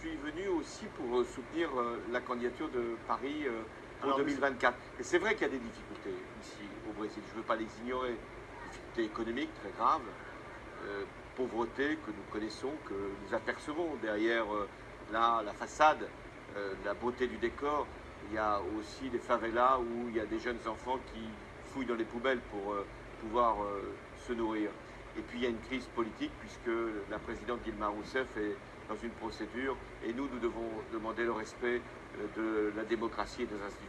suis venu aussi pour euh, soutenir euh, la candidature de Paris euh, pour Alors, 2024. Et c'est vrai qu'il y a des difficultés ici au Brésil, je ne veux pas les ignorer. Difficultés économiques très graves, euh, pauvreté que nous connaissons, que nous apercevons derrière euh, la, la façade, euh, la beauté du décor. Il y a aussi des favelas où il y a des jeunes enfants qui fouillent dans les poubelles pour pouvoir se nourrir. Et puis il y a une crise politique puisque la présidente Dilma Rousseff est dans une procédure et nous, nous devons demander le respect euh, de la démocratie et des institutions.